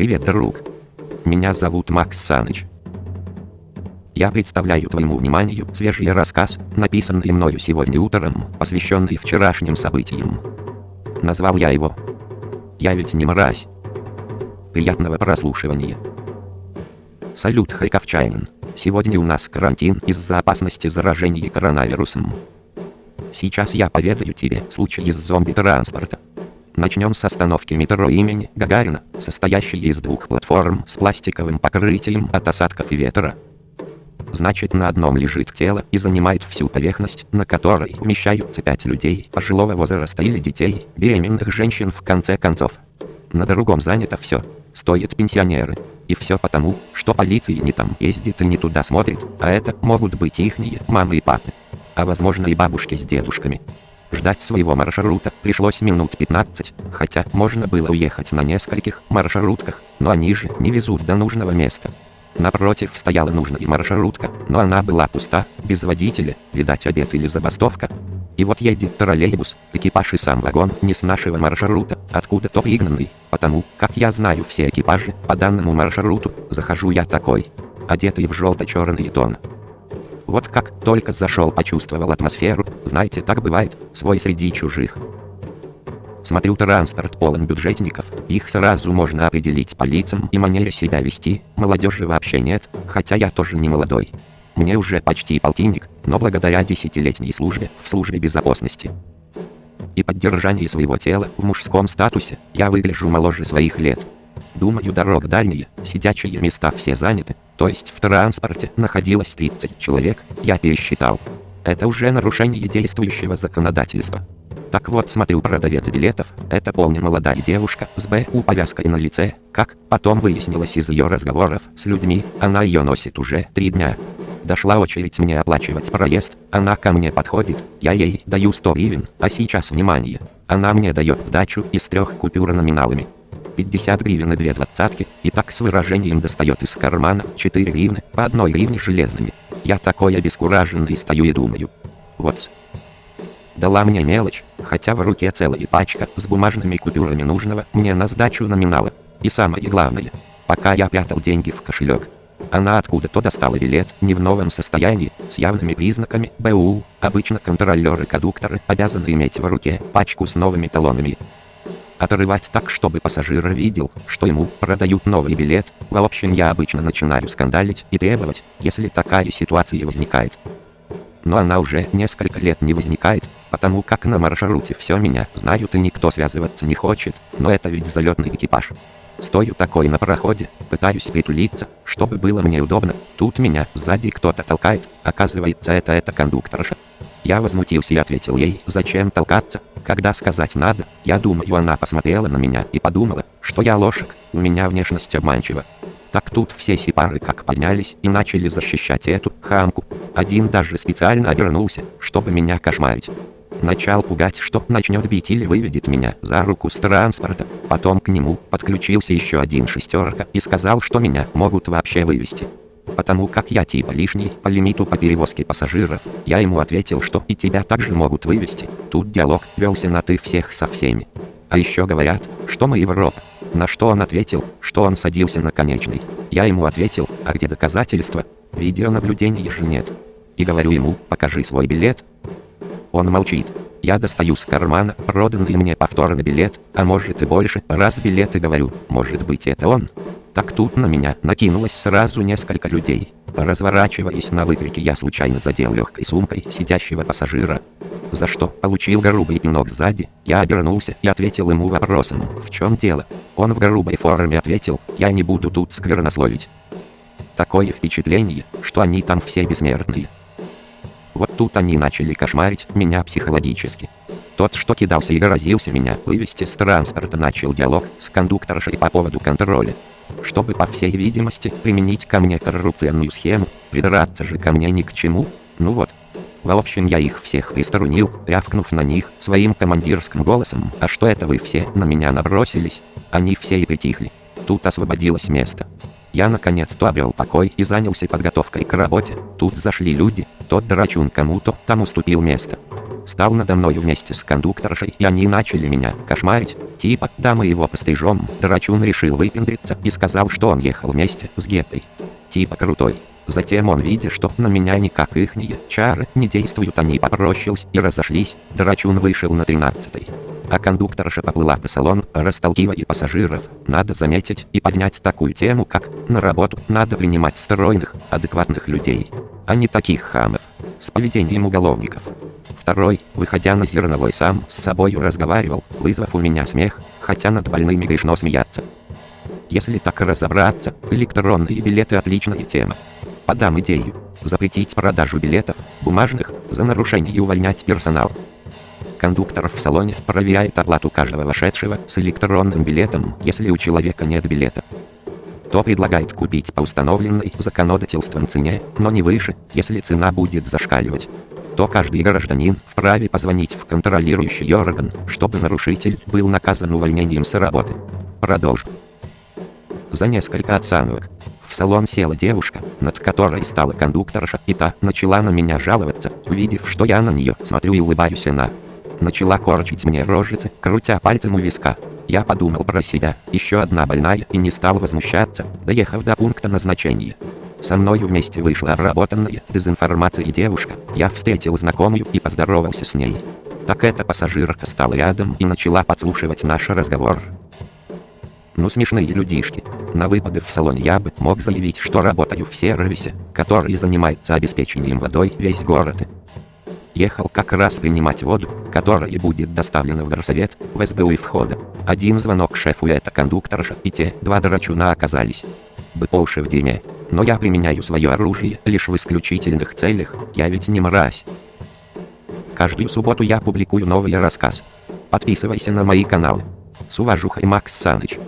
Привет, друг. Меня зовут Макс Саныч. Я представляю твоему вниманию свежий рассказ, написанный мною сегодня утром, посвященный вчерашним событиям. Назвал я его «Я ведь не мразь». Приятного прослушивания. Салют, Хайковчанин. Сегодня у нас карантин из-за опасности заражения коронавирусом. Сейчас я поведаю тебе случай из зомби-транспорта. Начнем с остановки метро имени Гагарина, состоящей из двух платформ с пластиковым покрытием от осадков и ветра. Значит на одном лежит тело и занимает всю поверхность, на которой вмещаются пять людей пожилого возраста или детей, беременных женщин в конце концов. На другом занято все. Стоят пенсионеры. И все потому, что полиция не там ездит и не туда смотрит, а это могут быть ихние мамы и папы. А возможно и бабушки с дедушками. Ждать своего маршрута пришлось минут 15, хотя можно было уехать на нескольких маршрутках, но они же не везут до нужного места. Напротив стояла нужная маршрутка, но она была пуста, без водителя, видать обед или забастовка. И вот едет троллейбус, экипаж и сам вагон не с нашего маршрута, откуда-то пригнанный, потому, как я знаю все экипажи, по данному маршруту, захожу я такой, одетый в желто-черный тон. Вот как только зашел почувствовал атмосферу, знаете, так бывает, свой среди чужих. Смотрю транспорт полон бюджетников, их сразу можно определить по лицам и манере себя вести, молодежи вообще нет, хотя я тоже не молодой. Мне уже почти полтинник, но благодаря десятилетней службе в службе безопасности и поддержании своего тела в мужском статусе, я выгляжу моложе своих лет. Думаю, дорога дальняя, сидячие места все заняты, то есть в транспорте находилось 30 человек, я пересчитал. Это уже нарушение действующего законодательства. Так вот, смотрю продавец билетов, это полная молодая девушка с БУ повязкой на лице, как потом выяснилось из ее разговоров с людьми, она ее носит уже три дня. Дошла очередь мне оплачивать проезд, она ко мне подходит, я ей даю 100 гривен, а сейчас внимание, она мне дает сдачу из трех купюр номиналами. 50 гривен и две двадцатки, и так с выражением достает из кармана 4 гривны, по одной гривне железными. Я такой обескураженный стою и думаю. Вот. Дала мне мелочь, хотя в руке целая пачка с бумажными купюрами нужного мне на сдачу номинала. И самое главное, пока я прятал деньги в кошелек, она откуда-то достала билет, не в новом состоянии, с явными признаками БУ. Обычно контролеры-кадукторы обязаны иметь в руке пачку с новыми талонами. Отрывать так, чтобы пассажир видел, что ему продают новый билет. В общем, я обычно начинаю скандалить и требовать, если такая ситуация возникает но она уже несколько лет не возникает, потому как на маршруте все меня знают и никто связываться не хочет, но это ведь залетный экипаж. Стою такой на проходе, пытаюсь притулиться, чтобы было мне удобно, тут меня сзади кто-то толкает, оказывается это эта кондукторша. Я возмутился и ответил ей, зачем толкаться, когда сказать надо, я думаю она посмотрела на меня и подумала, что я лошак, у меня внешность обманчива. Так тут все сепары как поднялись и начали защищать эту хамку. Один даже специально обернулся, чтобы меня кошмарить. Начал пугать, что начнет бить или выведет меня за руку с транспорта. Потом к нему подключился еще один шестерка и сказал, что меня могут вообще вывести. Потому как я типа лишний по лимиту по перевозке пассажиров, я ему ответил, что и тебя также могут вывести. Тут диалог велся на ты всех со всеми. А еще говорят, что мы Европа. На что он ответил, что он садился на конечный. Я ему ответил, а где доказательства? Видеонаблюдения же нет. И говорю ему, покажи свой билет. Он молчит. Я достаю с кармана проданный мне повторный билет, а может и больше, раз билеты говорю, может быть это он. Так тут на меня накинулось сразу несколько людей. Разворачиваясь на выкрики я случайно задел легкой сумкой сидящего пассажира. За что получил грубый пинок сзади, я обернулся и ответил ему вопросом, в чем дело. Он в грубой форме ответил, я не буду тут сквернословить. Такое впечатление, что они там все бессмертные. Вот тут они начали кошмарить меня психологически. Тот, что кидался и грозился меня вывести с транспорта, начал диалог с кондукторшей по поводу контроля чтобы, по всей видимости, применить ко мне коррупционную схему, придраться же ко мне ни к чему, ну вот. В общем, я их всех приструнил, рявкнув на них своим командирским голосом, а что это вы все на меня набросились? Они все и притихли. Тут освободилось место. Я наконец-то обрел покой и занялся подготовкой к работе. Тут зашли люди, тот драчун кому-то там уступил место. стал надо мною вместе с кондукторшей, и они начали меня кошмарить. Типа, да мы его пострижем. Драчун решил выпендриться и сказал, что он ехал вместе с Гетой. Типа крутой. Затем он, видя, что на меня никак ихние чары не действуют, они попрощались и разошлись. Драчун вышел на тринадцатый. А кондукторша поплыла по салону, расталкивая пассажиров. Надо заметить и поднять такую тему, как «на работу надо принимать стройных, адекватных людей, а не таких хамов» с поведением уголовников. Второй, выходя на зерновой сам с собою разговаривал, вызвав у меня смех, хотя над больными грешно смеяться. Если так разобраться, электронные билеты отличная тема. Подам идею. Запретить продажу билетов, бумажных, за нарушение и увольнять персонал. Кондуктор в салоне проверяет оплату каждого вошедшего с электронным билетом, если у человека нет билета. То предлагает купить по установленной законодательством цене, но не выше, если цена будет зашкаливать. То каждый гражданин вправе позвонить в контролирующий орган, чтобы нарушитель был наказан увольнением с работы. Продолж. За несколько оценок в салон села девушка, над которой стала кондукторша, и та начала на меня жаловаться, увидев, что я на нее смотрю и улыбаюсь она. Начала корчить мне рожицы, крутя пальцем у виска. Я подумал про себя, еще одна больная, и не стал возмущаться, доехав до пункта назначения. Со мною вместе вышла обработанная дезинформацией девушка. Я встретил знакомую и поздоровался с ней. Так эта пассажирка стала рядом и начала подслушивать наш разговор. Ну смешные людишки. На выпады в салоне я бы мог заявить, что работаю в сервисе, который занимается обеспечением водой весь город. Ехал как раз принимать воду, которая будет доставлена в горсовет, в СБУ и входа. Один звонок шефу это кондукторша, и те два драчуна оказались. Бы по уши в дерьме. Но я применяю свое оружие лишь в исключительных целях, я ведь не мразь. Каждую субботу я публикую новый рассказ. Подписывайся на мои каналы. С уважухой Макс Саныч.